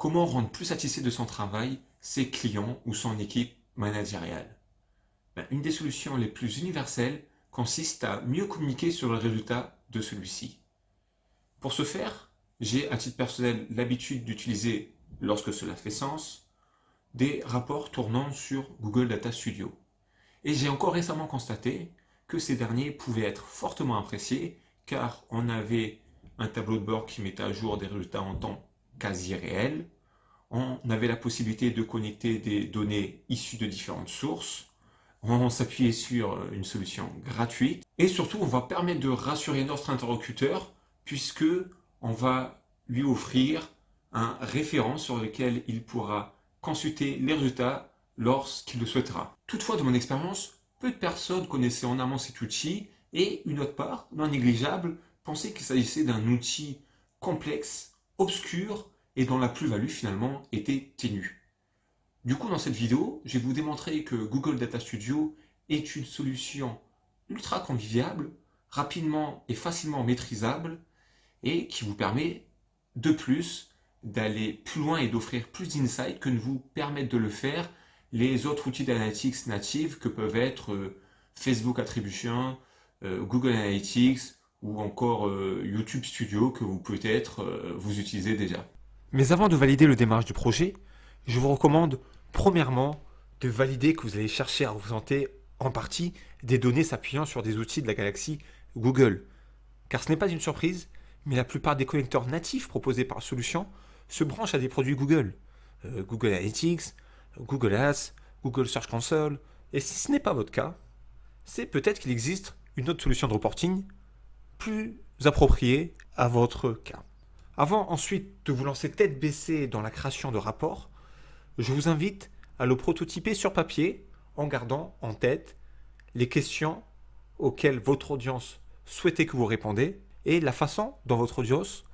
Comment rendre plus satisfait de son travail ses clients ou son équipe managériale? Ben, Une des solutions les plus universelles consiste à mieux communiquer sur le résultat de celui-ci. Pour ce faire, j'ai à titre personnel l'habitude d'utiliser, lorsque cela fait sens, des rapports tournant sur Google Data Studio. Et j'ai encore récemment constaté que ces derniers pouvaient être fortement appréciés car on avait un tableau de bord qui mettait à jour des résultats en temps quasi réel, on avait la possibilité de connecter des données issues de différentes sources, on s'appuyait sur une solution gratuite. Et surtout on va permettre de rassurer notre interlocuteur puisque on va lui offrir un référent sur lequel il pourra consulter les résultats lorsqu'il le souhaitera. Toutefois, de mon expérience, peu de personnes connaissaient en amont cet outil et une autre part, non négligeable, pensaient qu'il s'agissait d'un outil complexe, obscur et dont la plus-value finalement était ténue. Du coup, dans cette vidéo, je vais vous démontrer que Google Data Studio est une solution ultra conviviable, rapidement et facilement maîtrisable et qui vous permet de plus d'aller plus loin et d'offrir plus d'insights que ne vous permettent de le faire les autres outils d'analytics natifs que peuvent être euh, Facebook Attribution, euh, Google Analytics ou encore euh, YouTube Studio que vous peut-être vous utilisez déjà. Mais avant de valider le démarrage du projet, je vous recommande premièrement de valider que vous allez chercher à représenter en partie des données s'appuyant sur des outils de la galaxie Google. Car ce n'est pas une surprise, mais la plupart des connecteurs natifs proposés par solution se branchent à des produits Google. Euh, Google Analytics, Google Ads, Google Search Console. Et si ce n'est pas votre cas, c'est peut-être qu'il existe une autre solution de reporting plus appropriée à votre cas. Avant ensuite de vous lancer tête baissée dans la création de rapports, je vous invite à le prototyper sur papier en gardant en tête les questions auxquelles votre audience souhaitait que vous répondez et la façon dont votre audience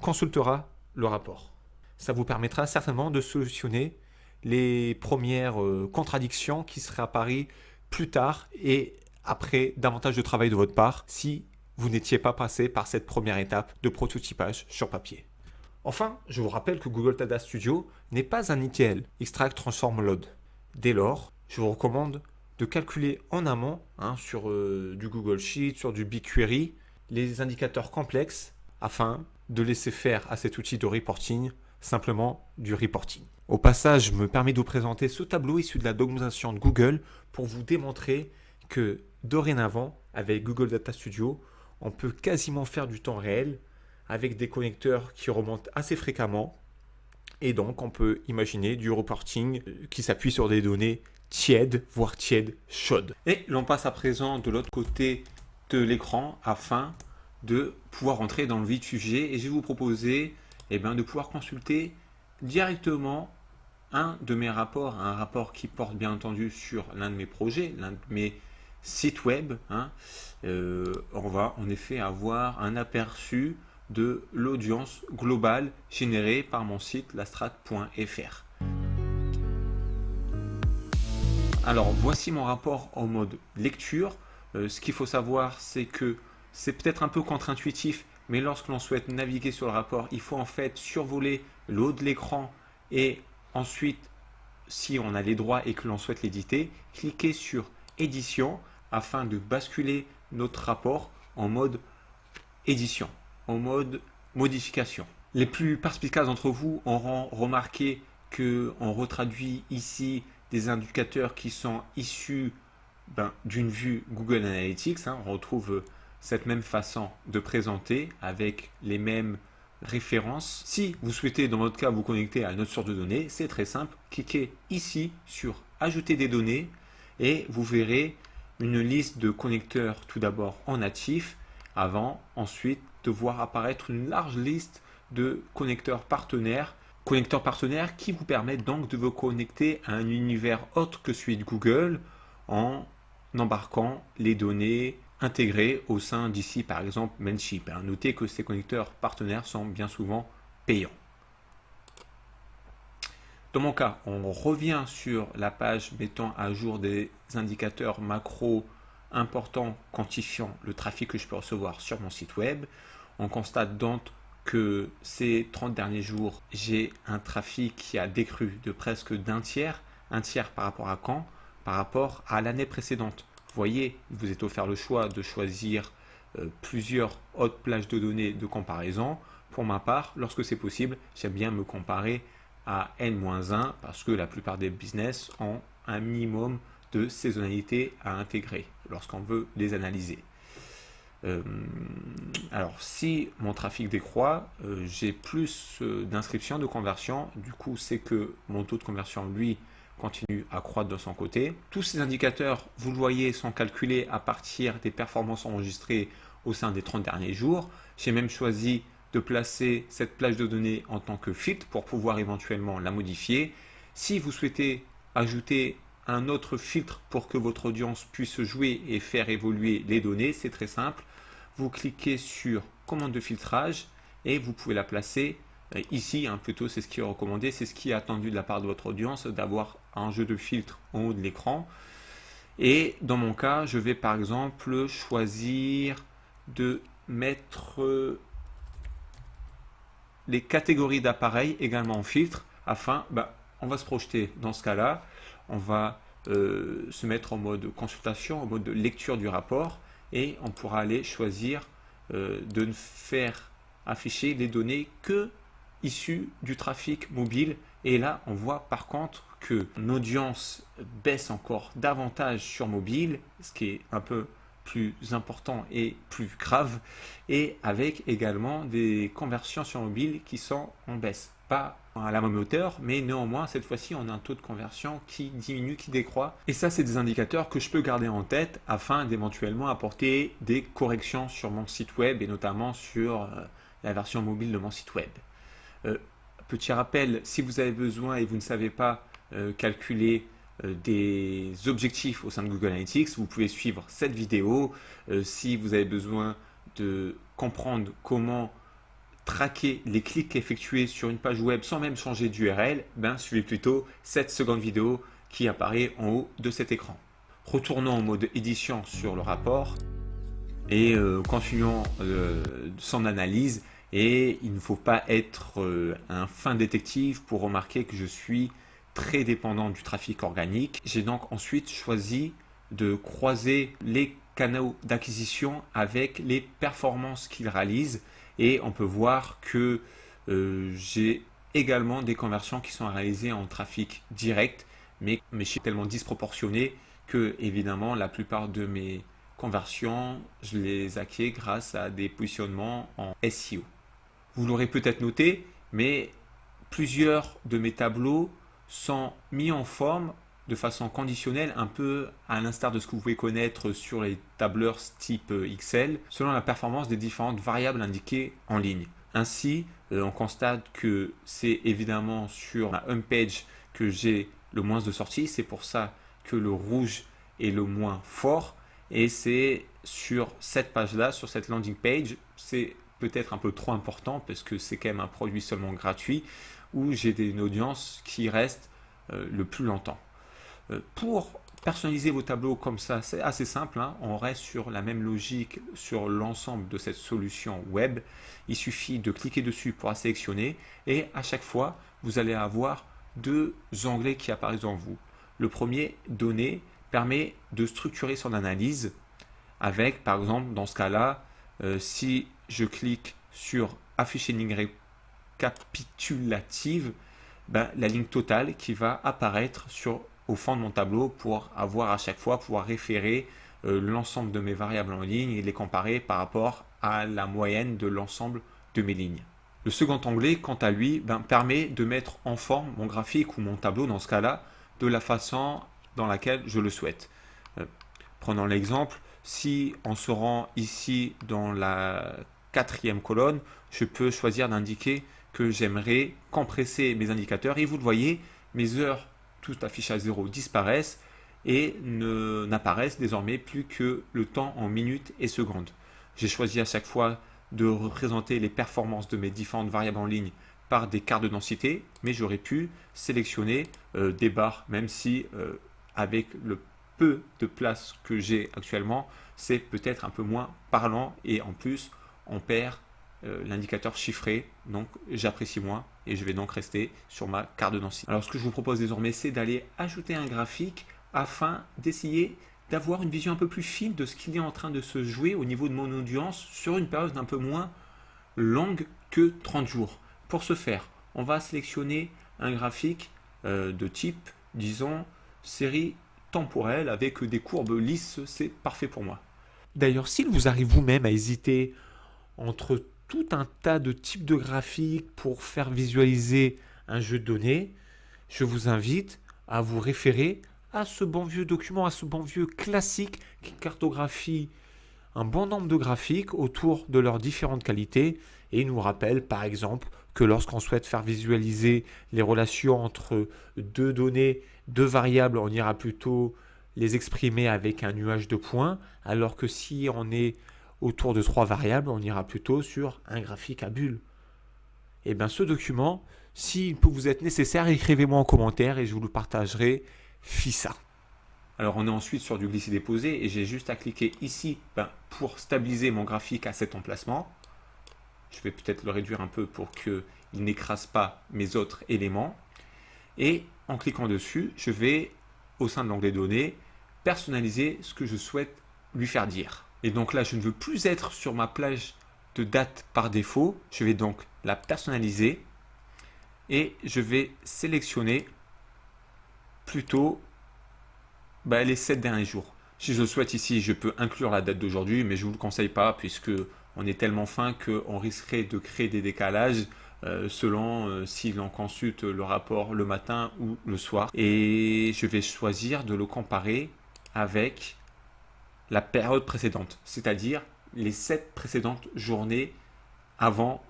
consultera le rapport ça vous permettra certainement de solutionner les premières euh, contradictions qui seraient apparues plus tard et après davantage de travail de votre part si vous n'étiez pas passé par cette première étape de prototypage sur papier. Enfin, je vous rappelle que Google Data Studio n'est pas un ETL, Extract Transform Load. Dès lors, je vous recommande de calculer en amont, hein, sur euh, du Google Sheet, sur du BigQuery, les indicateurs complexes afin de laisser faire à cet outil de reporting simplement du reporting. Au passage, je me permets de vous présenter ce tableau issu de la documentation de Google pour vous démontrer que dorénavant, avec Google Data Studio, on peut quasiment faire du temps réel avec des connecteurs qui remontent assez fréquemment. Et donc, on peut imaginer du reporting qui s'appuie sur des données tièdes, voire tièdes, chaudes. Et l'on passe à présent de l'autre côté de l'écran afin de pouvoir entrer dans le vif du sujet. Et je vais vous proposer eh bien, de pouvoir consulter directement un de mes rapports, un rapport qui porte bien entendu sur l'un de mes projets, l'un de mes sites web. Hein. Euh, on va en effet avoir un aperçu de l'audience globale générée par mon site lastrat.fr. Alors voici mon rapport en mode lecture. Euh, ce qu'il faut savoir c'est que c'est peut-être un peu contre-intuitif mais lorsque l'on souhaite naviguer sur le rapport, il faut en fait survoler le haut de l'écran et ensuite, si on a les droits et que l'on souhaite l'éditer, cliquer sur édition afin de basculer notre rapport en mode édition, en mode modification. Les plus perspicaces d'entre vous auront remarqué qu'on retraduit ici des indicateurs qui sont issus ben, d'une vue Google Analytics. Hein. on retrouve cette même façon de présenter avec les mêmes références. Si vous souhaitez dans votre cas vous connecter à une autre source de données, c'est très simple. Cliquez ici sur ajouter des données et vous verrez une liste de connecteurs tout d'abord en natif avant ensuite de voir apparaître une large liste de connecteurs partenaires connecteurs partenaires qui vous permettent donc de vous connecter à un univers autre que celui de Google en embarquant les données intégrés au sein d'ici par exemple Mailchimp. Notez que ces connecteurs partenaires sont bien souvent payants. Dans mon cas, on revient sur la page mettant à jour des indicateurs macro importants quantifiant le trafic que je peux recevoir sur mon site web. On constate donc que ces 30 derniers jours, j'ai un trafic qui a décru de presque d'un tiers. Un tiers par rapport à quand? Par rapport à l'année précédente. Vous voyez, vous êtes offert le choix de choisir euh, plusieurs autres plages de données de comparaison. Pour ma part, lorsque c'est possible, j'aime bien me comparer à N-1 parce que la plupart des business ont un minimum de saisonnalité à intégrer lorsqu'on veut les analyser. Euh, alors, si mon trafic décroît, euh, j'ai plus euh, d'inscriptions, de conversion. Du coup, c'est que mon taux de conversion, lui, continue à croître de son côté. Tous ces indicateurs, vous le voyez, sont calculés à partir des performances enregistrées au sein des 30 derniers jours. J'ai même choisi de placer cette plage de données en tant que filtre pour pouvoir éventuellement la modifier. Si vous souhaitez ajouter un autre filtre pour que votre audience puisse jouer et faire évoluer les données, c'est très simple. Vous cliquez sur commande de filtrage et vous pouvez la placer euh, ici, hein, plutôt c'est ce qui est recommandé, c'est ce qui est attendu de la part de votre audience, d'avoir un jeu de filtre en haut de l'écran. Et dans mon cas, je vais par exemple choisir de mettre les catégories d'appareils également en filtre afin, bah, on va se projeter dans ce cas-là. On va euh, se mettre en mode consultation, en mode lecture du rapport et on pourra aller choisir euh, de ne faire afficher les données que issues du trafic mobile. Et là on voit par contre que l'audience baisse encore davantage sur mobile ce qui est un peu plus important et plus grave et avec également des conversions sur mobile qui sont en baisse pas à la même hauteur, mais néanmoins, cette fois-ci, on a un taux de conversion qui diminue, qui décroît. Et ça, c'est des indicateurs que je peux garder en tête afin d'éventuellement apporter des corrections sur mon site web et notamment sur euh, la version mobile de mon site web. Euh, petit rappel, si vous avez besoin et vous ne savez pas euh, calculer des objectifs au sein de Google Analytics, vous pouvez suivre cette vidéo. si vous avez besoin de comprendre comment traquer les clics effectués sur une page web sans même changer d'URL, ben, suivez plutôt cette seconde vidéo qui apparaît en haut de cet écran. Retournons en mode édition sur le rapport et euh, continuons euh, son analyse. Et il ne faut pas être euh, un fin détective pour remarquer que je suis très dépendant du trafic organique. J'ai donc ensuite choisi de croiser les canaux d'acquisition avec les performances qu'ils réalisent et on peut voir que euh, j'ai également des conversions qui sont réalisées en trafic direct, mais, je suis tellement disproportionné que évidemment la plupart de mes conversions, je les acquiers grâce à des positionnements en SEO. Vous l'aurez peut-être noté, mais plusieurs de mes tableaux sont mis en forme de façon conditionnelle, un peu à l'instar de ce que vous pouvez connaître sur les tableurs type Excel, selon la performance des différentes variables indiquées en ligne. Ainsi, euh, on constate que c'est évidemment sur la home page que j'ai le moins de sorties, c'est pour ça que le rouge est le moins fort, et c'est sur cette page-là, sur cette landing page, c'est peut-être un peu trop important parce que c'est quand même un produit seulement gratuit où j'ai une audience qui reste euh, le plus longtemps. Euh, pour personnaliser vos tableaux comme ça, c'est assez simple. Hein. On reste sur la même logique sur l'ensemble de cette solution web. Il suffit de cliquer dessus pour la sélectionner et à chaque fois, vous allez avoir deux onglets qui apparaissent en vous. Le premier, données, permet de structurer son analyse avec, par exemple, dans ce cas-là, euh, si je clique sur afficher une ligne récapitulative, ben, la ligne totale qui va apparaître au fond de mon tableau pour avoir à chaque fois pouvoir référer euh, l'ensemble de mes variables en ligne et les comparer par rapport à la moyenne de l'ensemble de mes lignes. Le second onglet, quant à lui, ben, permet de mettre en forme mon graphique ou mon tableau, dans ce cas-là, de la façon dans laquelle je le souhaite. Euh, prenons l'exemple, si on se rend ici dans la quatrième colonne, je peux choisir d'indiquer que j'aimerais compresser mes indicateurs et vous le voyez, mes heures tout affiché à 0 disparaissent et n'apparaissent désormais plus que le temps en minutes et secondes. J'ai choisi à chaque fois de représenter les performances de mes différentes variables en ligne par des cartes de densité, mais j'aurais pu sélectionner euh, des barres, même si euh, avec le peu de place que j'ai actuellement, c'est peut-être un peu moins parlant et en plus on perd euh, l'indicateur chiffré, donc j'apprécie moins et je vais donc rester sur ma carte de densité. Alors ce que je vous propose désormais, c'est d'aller ajouter un graphique afin d'essayer d'avoir une vision un peu plus fine de ce qu'il est en train de se jouer au niveau de mon audience sur une période un peu moins longue que 30 jours. Pour ce faire, on va sélectionner un graphique euh, de type, disons, série avec des courbes lisses, c'est parfait pour moi. D'ailleurs, s'il vous arrive vous-même à hésiter entre tout un tas de types de graphiques pour faire visualiser un jeu de données, je vous invite à vous référer à ce bon vieux document, à ce bon vieux classique qui cartographie un bon nombre de graphiques autour de leurs différentes qualités et nous rappelle par exemple que lorsqu'on souhaite faire visualiser les relations entre deux données, deux variables, on ira plutôt les exprimer avec un nuage de points, alors que si on est autour de trois variables, on ira plutôt sur un graphique à bulles. Et eh bien ce document, s'il peut vous être nécessaire, écrivez-moi en commentaire et je vous le partagerai FISA. Alors on est ensuite sur du glisser-déposer et j'ai juste à cliquer ici ben, pour stabiliser mon graphique à cet emplacement. Je vais peut-être le réduire un peu pour qu'il n'écrase pas mes autres éléments. Et en cliquant dessus, je vais, au sein de l'onglet données, personnaliser ce que je souhaite lui faire dire. Et donc là, je ne veux plus être sur ma plage de date par défaut. Je vais donc la personnaliser et je vais sélectionner plutôt bah, les 7 derniers jours. Si je souhaite ici, je peux inclure la date d'aujourd'hui, mais je ne vous le conseille pas puisque on est tellement fin qu'on risquerait de créer des décalages euh, selon euh, si l'on consulte le rapport le matin ou le soir. Et je vais choisir de le comparer avec la période précédente, c'est-à-dire les 7 précédentes journées avant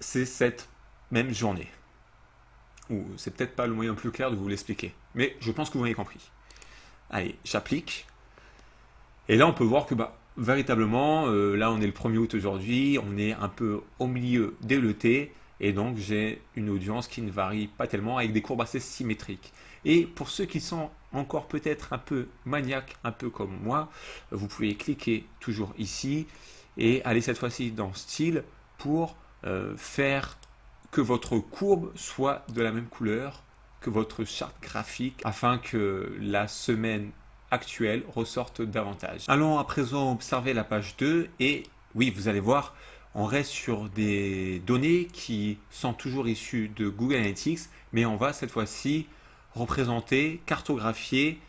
ces 7 mêmes journées. Ou c'est peut-être pas le moyen plus clair de vous l'expliquer, mais je pense que vous m'avez compris. Allez, j'applique. Et là, on peut voir que bah, véritablement, euh, là, on est le 1er août aujourd'hui, on est un peu au milieu dès l'été, et donc j'ai une audience qui ne varie pas tellement, avec des courbes assez symétriques. Et pour ceux qui sont encore peut-être un peu maniaques, un peu comme moi, vous pouvez cliquer toujours ici et aller cette fois-ci dans Style pour euh, faire que votre courbe soit de la même couleur que votre charte graphique afin que la semaine actuelle ressorte davantage. Allons à présent observer la page 2 et oui, vous allez voir, on reste sur des données qui sont toujours issues de Google Analytics, mais on va cette fois-ci représenter, cartographier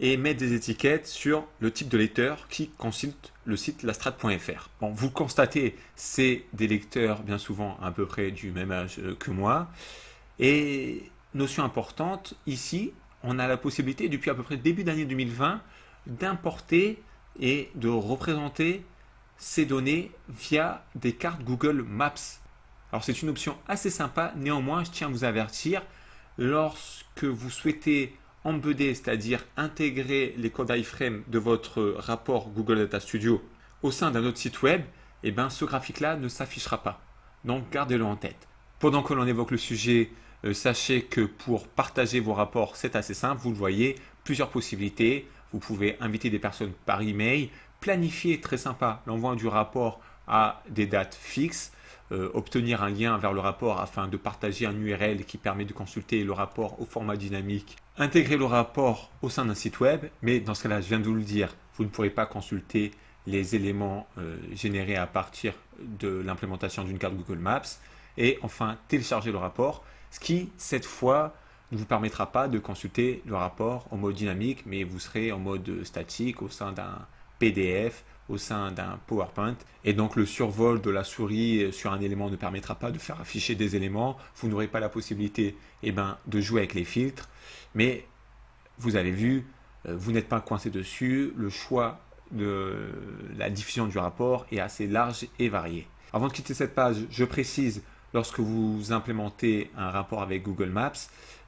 et mettre des étiquettes sur le type de lecteur qui consulte le site lastrat.fr. Bon, vous constatez, c'est des lecteurs bien souvent à peu près du même âge que moi. Et notion importante, ici, on a la possibilité, depuis à peu près début d'année 2020, d'importer et de représenter ces données via des cartes Google Maps. Alors c'est une option assez sympa, néanmoins je tiens à vous avertir, lorsque vous souhaitez embedder, c'est-à-dire intégrer les codes iframe de votre rapport Google Data Studio au sein d'un autre site web, eh bien ce graphique-là ne s'affichera pas. Donc gardez-le en tête. Pendant que l'on évoque le sujet sachez que pour partager vos rapports, c'est assez simple. Vous le voyez, plusieurs possibilités. Vous pouvez inviter des personnes par email, planifier, très sympa, l'envoi du rapport à des dates fixes, euh, obtenir un lien vers le rapport afin de partager un URL qui permet de consulter le rapport au format dynamique, intégrer le rapport au sein d'un site web, mais dans ce cas-là, je viens de vous le dire, vous ne pourrez pas consulter les éléments euh, générés à partir de l'implémentation d'une carte Google Maps, et enfin télécharger le rapport ce qui, cette fois, ne vous permettra pas de consulter le rapport en mode dynamique, mais vous serez en mode statique au sein d'un PDF, au sein d'un PowerPoint. Et donc le survol de la souris sur un élément ne permettra pas de faire afficher des éléments. Vous n'aurez pas la possibilité eh ben, de jouer avec les filtres. Mais vous avez vu, euh, vous n'êtes pas coincé dessus. Le choix de la diffusion du rapport est assez large et varié. Avant de quitter cette page, je précise lorsque vous implémentez un rapport avec Google Maps,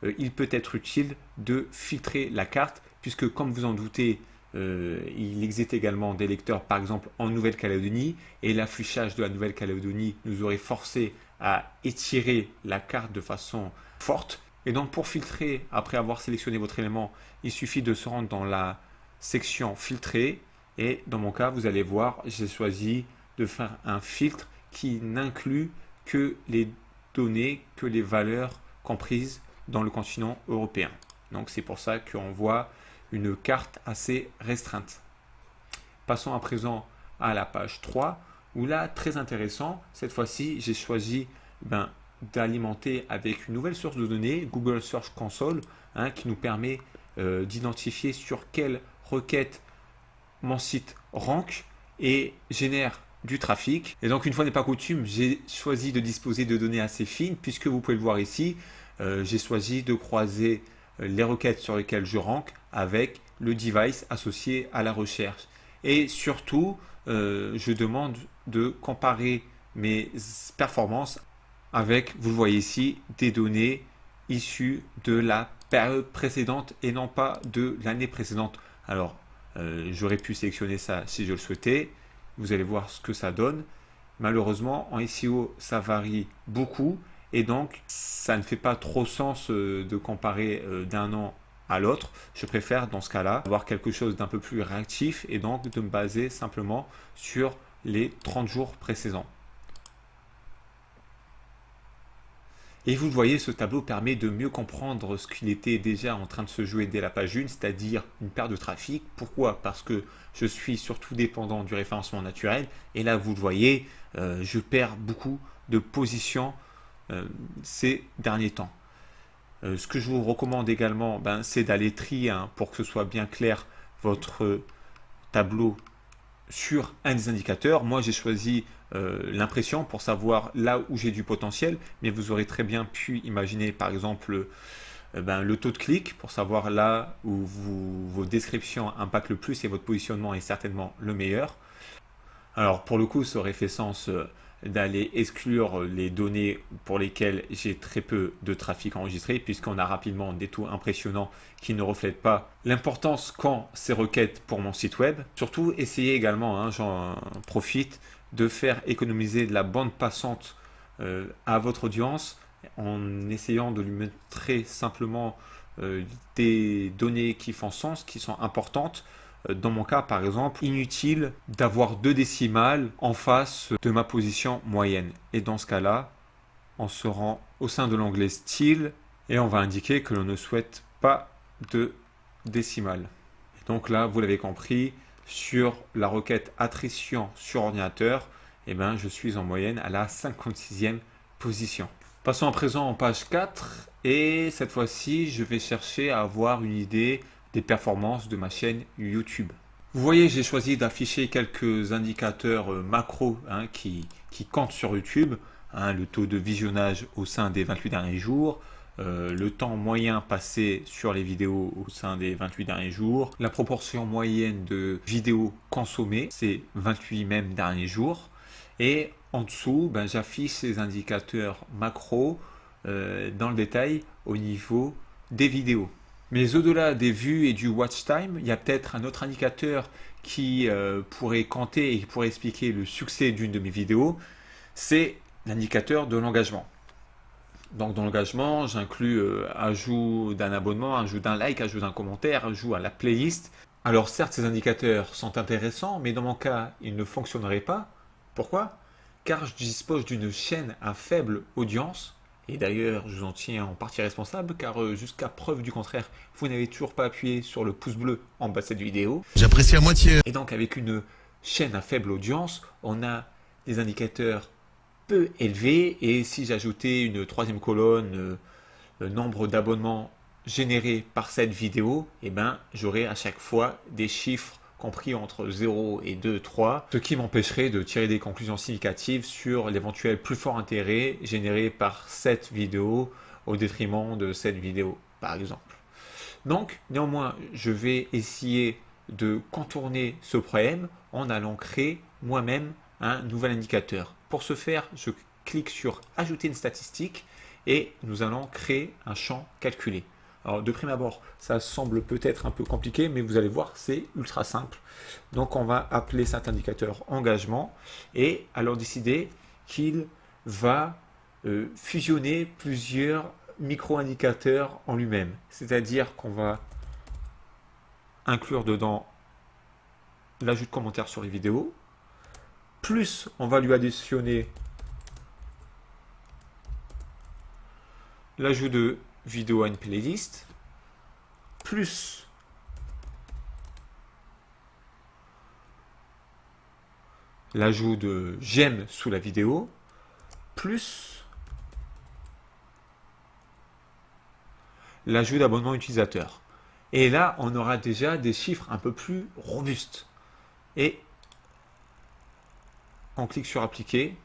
euh, il peut être utile de filtrer la carte, puisque comme vous en doutez, euh, il existe également des lecteurs, par exemple en Nouvelle-Calédonie, et l'affichage de la Nouvelle-Calédonie nous aurait forcé à étirer la carte de façon forte. Et donc pour filtrer, après avoir sélectionné votre élément, il suffit de se rendre dans la section filtrer, et dans mon cas, vous allez voir, j'ai choisi de faire un filtre qui n'inclut que les données, que les valeurs comprises dans le continent européen. Donc c'est pour ça qu'on voit une carte assez restreinte. Passons à présent à la page 3, où là, très intéressant, cette fois-ci, j'ai choisi ben, d'alimenter avec une nouvelle source de données, Google Search Console, hein, qui nous permet euh, d'identifier sur quelle requête mon site rank et génère du trafic. Et donc, une fois n'est pas coutume, j'ai choisi de disposer de données assez fines, puisque vous pouvez le voir ici, euh, j'ai choisi de croiser euh, les requêtes sur lesquelles je rank avec le device associé à la recherche. Et surtout, euh, je demande de comparer mes performances avec, vous le voyez ici, des données issues de la période précédente et non pas de l'année précédente. Alors, j'aurais pu sélectionner ça si je le souhaitais. Vous allez voir ce que ça donne. Malheureusement, en SEO, ça varie beaucoup et donc ça ne fait pas trop sens euh, de comparer euh, d'un an à l'autre. Je préfère dans ce cas-là avoir quelque chose d'un peu plus réactif et donc de me baser simplement sur les 30 jours précédents. Et vous le voyez, ce tableau permet de mieux comprendre ce qu'il était déjà en train de se jouer dès la page 1, c'est-à-dire une perte de trafic. Pourquoi? Parce que je suis surtout dépendant du référencement naturel. Et là, vous le voyez, euh, je perds beaucoup de positions euh, ces derniers temps. Euh, ce que je vous recommande également, ben, c'est d'aller trier hein, pour que ce soit bien clair votre tableau sur un des indicateurs. Moi, j'ai choisi euh, l'impression pour savoir là où j'ai du potentiel, mais vous aurez très bien pu imaginer, par exemple, ben, le taux de clic pour savoir là où vos descriptions impactent le plus et votre positionnement est certainement le meilleur. Alors, pour le coup, ça aurait fait sens d'aller exclure les données pour lesquelles j'ai très peu de trafic enregistré puisqu'on a rapidement des taux impressionnants qui ne reflètent pas l'importance qu'ont ces requêtes pour mon site web. Surtout, essayez également, hein, j'en profite, de faire économiser de la bande passante euh, à votre audience en essayant de lui mettre très simplement euh, des données qui font sens, qui sont importantes dans mon cas, par exemple, inutile d'avoir deux décimales en face de ma position moyenne. Et dans ce cas-là, on se rend au sein de l'onglet style et on va indiquer que l'on ne souhaite pas de décimales. donc là, vous l'avez compris, sur la requête attrition sur ordinateur, eh ben, je suis en moyenne à la 56e position. Passons à présent en page 4 et cette fois-ci, je vais chercher à avoir une idée performances de ma chaîne YouTube. Vous voyez, j'ai choisi d'afficher quelques indicateurs euh, macro hein, qui, qui, comptent sur YouTube. Hein, le taux de visionnage au sein des 28 derniers jours, euh, le temps moyen passé sur les vidéos au sein des 28 derniers jours, la proportion moyenne de vidéos consommées ces 28 mêmes derniers jours. Et en dessous, ben, j'affiche ces indicateurs macro euh, dans le détail au niveau des vidéos. Mais au-delà des vues et du watch time, il y a peut-être un autre indicateur qui euh, pourrait compter et qui pourrait expliquer le succès d'une de mes vidéos, c'est l'indicateur de l'engagement. Donc dans l'engagement, j'inclus euh, ajout d'un abonnement, ajout d'un like, ajout d'un commentaire, ajout à la playlist. Alors certes, ces indicateurs sont intéressants, mais dans mon cas, ils ne fonctionneraient pas. Pourquoi? Car je dispose d'une chaîne à faible audience et d'ailleurs, je vous en tiens en partie responsable, car euh, jusqu'à preuve du contraire, vous n'avez toujours pas appuyé sur le pouce bleu en bas de cette vidéo. J'apprécie à moitié. Et donc, avec une chaîne à faible audience, on a des indicateurs peu élevés. Et si j'ajoutais une troisième colonne, euh, le nombre d'abonnements générés par cette vidéo, eh ben, j'aurai à chaque fois des chiffres compris entre 0 et 2, 3, ce qui m'empêcherait de tirer des conclusions significatives sur l'éventuel plus fort intérêt généré par cette vidéo au détriment de cette vidéo, par exemple. Donc, néanmoins, je vais essayer de contourner ce problème en allant créer moi-même un nouvel indicateur. Pour ce faire, je clique sur « Ajouter une statistique » et nous allons créer un champ calculé. Alors de prime abord, ça semble peut-être un peu compliqué, mais vous allez voir, c'est ultra simple. Donc on va appeler cet indicateur engagement et alors décider qu'il va euh, fusionner plusieurs micro-indicateurs en lui-même. C'est-à-dire qu'on va inclure dedans l'ajout de commentaires sur les vidéos, plus on va lui additionner l'ajout de vidéo à une playlist, plus l'ajout de j'aime sous la vidéo, plus l'ajout d'abonnement utilisateur. Et là, on aura déjà des chiffres un peu plus robustes. Et on clique sur appliquer.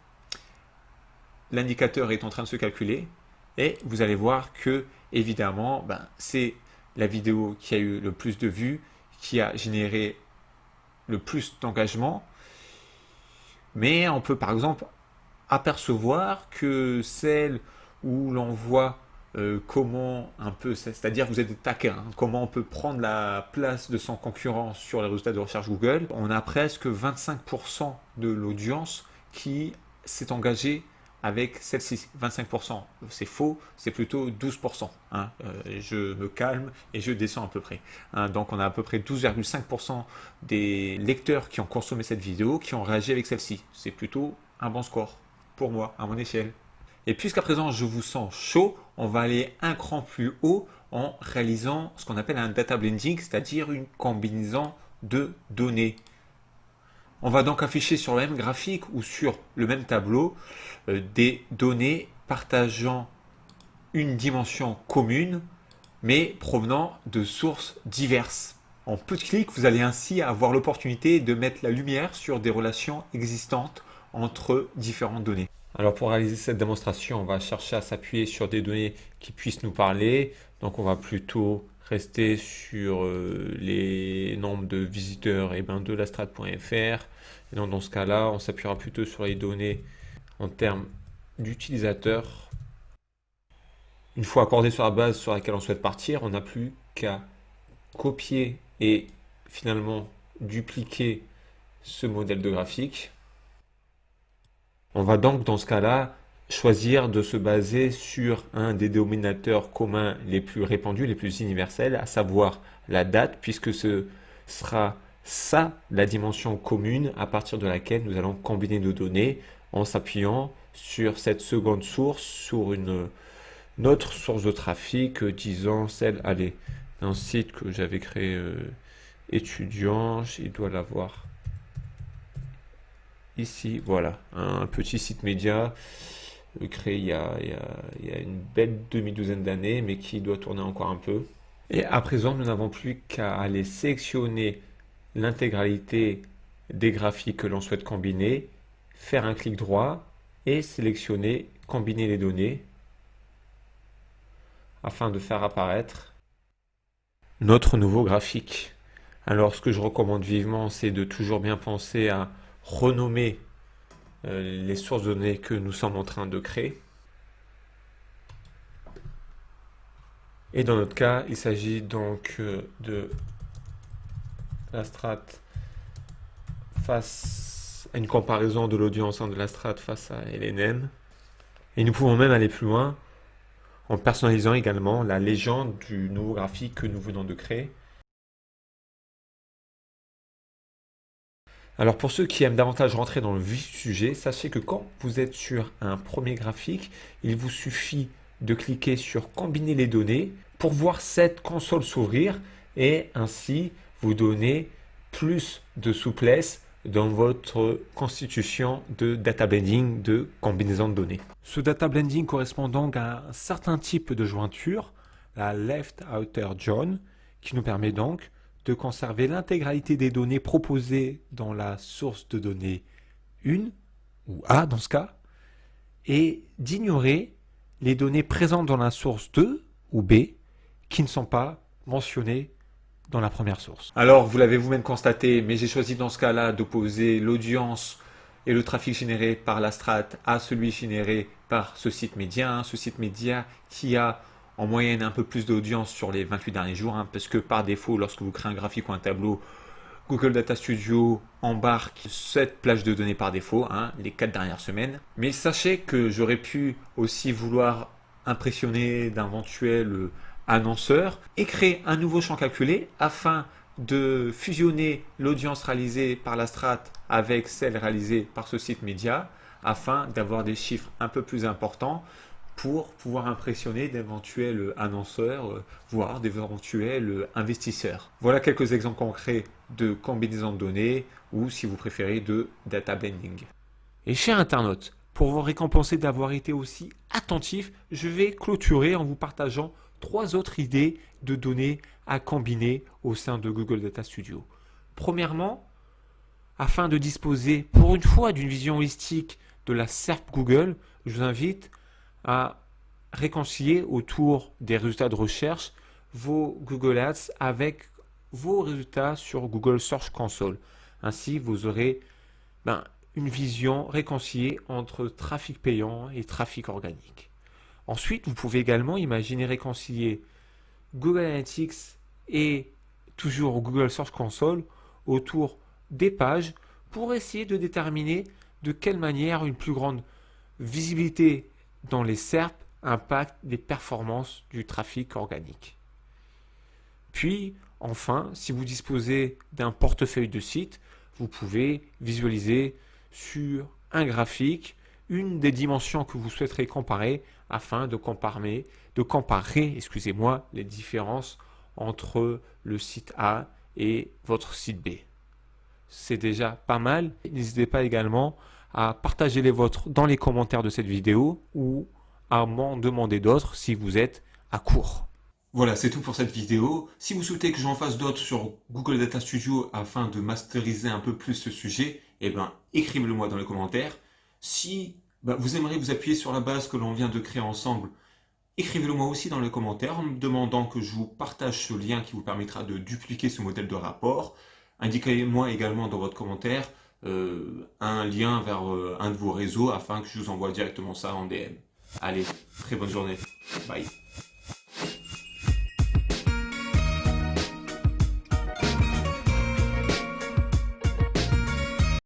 L'indicateur est en train de se calculer. Et vous allez voir que, évidemment, ben, c'est la vidéo qui a eu le plus de vues, qui a généré le plus d'engagement. Mais on peut par exemple apercevoir que celle où l'on voit euh, comment un peu, c'est-à-dire vous êtes taquin, hein, comment on peut prendre la place de son concurrent sur les résultats de recherche Google, on a presque 25% de l'audience qui s'est engagée avec celle-ci. 25%, c'est faux, c'est plutôt 12%. Hein. Euh, je me calme et je descends à peu près. Hein. donc on a à peu près 12,5% des lecteurs qui ont consommé cette vidéo qui ont réagi avec celle-ci. C'est plutôt un bon score pour moi, à mon échelle. Et puisqu'à présent je vous sens chaud, on va aller un cran plus haut en réalisant ce qu'on appelle un data blending, c'est-à-dire une combinaison de données. On va donc afficher sur le même graphique ou sur le même tableau euh, des données partageant une dimension commune, mais provenant de sources diverses. En peu de clics, vous allez ainsi avoir l'opportunité de mettre la lumière sur des relations existantes entre différentes données. Alors pour réaliser cette démonstration, on va chercher à s'appuyer sur des données qui puissent nous parler. Donc on va plutôt rester sur euh, les nombres de visiteurs et eh ben, de la strat.fr. Donc dans ce cas-là, on s'appuiera plutôt sur les données en termes d'utilisateurs. Une fois accordé sur la base sur laquelle on souhaite partir, on n'a plus qu'à copier et finalement dupliquer ce modèle de graphique. On va donc dans ce cas-là choisir de se baser sur un des dénominateurs communs les plus répandus, les plus universels, à savoir la date, puisque ce sera ça la dimension commune à partir de laquelle nous allons combiner nos données en s'appuyant sur cette seconde source, sur une, autre source de trafic, disons celle, allez, d'un site que j'avais créé euh, étudiant, il doit l'avoir ici, voilà, un petit site média créé il y, a, une belle demi-douzaine d'années, mais qui doit tourner encore un peu. Et à présent, nous n'avons plus qu'à aller sélectionner l'intégralité des graphiques que l'on souhaite combiner, faire un clic droit et sélectionner combiner les données afin de faire apparaître notre nouveau graphique. Alors ce que je recommande vivement, c'est de toujours bien penser à renommer les sources données que nous sommes en train de créer. Et dans notre cas, il s'agit donc euh, de la strat face à une comparaison de l'audience de la strat face à LNM. Et nous pouvons même aller plus loin en personnalisant également la légende du nouveau graphique que nous venons de créer. Alors pour ceux qui aiment davantage rentrer dans le vif du sujet, sachez que quand vous êtes sur un premier graphique, il vous suffit de cliquer sur combiner les données pour voir cette console s'ouvrir et ainsi vous donner plus de souplesse dans votre constitution de data blending de combinaison de données. Ce data blending correspond donc à un certain type de jointure, la left outer join, qui nous permet donc de conserver l'intégralité des données proposées dans la source de données 1, ou A dans ce cas, et d'ignorer les données présentes dans la source 2, ou B, qui ne sont pas mentionnées dans la première source. Alors, vous l'avez vous-même constaté, mais j'ai choisi dans ce cas-là d'opposer l'audience et le trafic généré par la strat à celui généré par ce site média, hein, ce site média qui a en moyenne un peu plus d'audience sur les 28 derniers jours, hein, parce que par défaut, lorsque vous créez un graphique ou un tableau, Google Data Studio embarque cette plage de données par défaut, hein, les 4 dernières semaines. Mais sachez que j'aurais pu aussi vouloir impressionner d'éventuels annonceurs et créer un nouveau champ calculé afin de fusionner l'audience réalisée par la strat avec celle réalisée par ce site média afin d'avoir des chiffres un peu plus importants pour pouvoir impressionner d'éventuels annonceurs, voire d'éventuels investisseurs. Voilà quelques exemples concrets de combinaison de données ou, si vous préférez, de data blending. Et cher internaute, pour vous récompenser d'avoir été aussi attentif, je vais clôturer en vous partageant trois autres idées de données à combiner au sein de Google Data Studio. Premièrement, afin de disposer pour une fois d'une vision holistique de la SERP Google, je vous invite à réconcilier autour des résultats de recherche vos Google Ads avec vos résultats sur Google Search Console. Ainsi, vous aurez ben, une vision réconciliée entre trafic payant et trafic organique. Ensuite, vous pouvez également imaginer réconcilier Google Analytics et toujours Google Search Console autour des pages pour essayer de déterminer de quelle manière une plus grande visibilité dans les SERP impacte les performances du trafic organique. Puis, enfin, si vous disposez d'un portefeuille de sites, vous pouvez visualiser sur un graphique une des dimensions que vous souhaiterez comparer afin de comparer, de comparer excusez-moi, les différences entre le site A et votre site B. C'est déjà pas mal. N'hésitez pas également à partager les vôtres dans les commentaires de cette vidéo ou à m'en demander d'autres si vous êtes à court. Voilà, c'est tout pour cette vidéo. Si vous souhaitez que j'en fasse d'autres sur Google Data Studio afin de masteriser un peu plus ce sujet, eh ben, écrivez-le moi dans les commentaires. Si ben, vous aimeriez vous appuyer sur la base que l'on vient de créer ensemble, écrivez-le moi aussi dans les commentaires en me demandant que je vous partage ce lien qui vous permettra de dupliquer ce modèle de rapport. Indiquez-moi également dans votre commentaire un lien vers euh, un de vos réseaux afin que je vous envoie directement ça en DM. Allez, très bonne journée. Bye.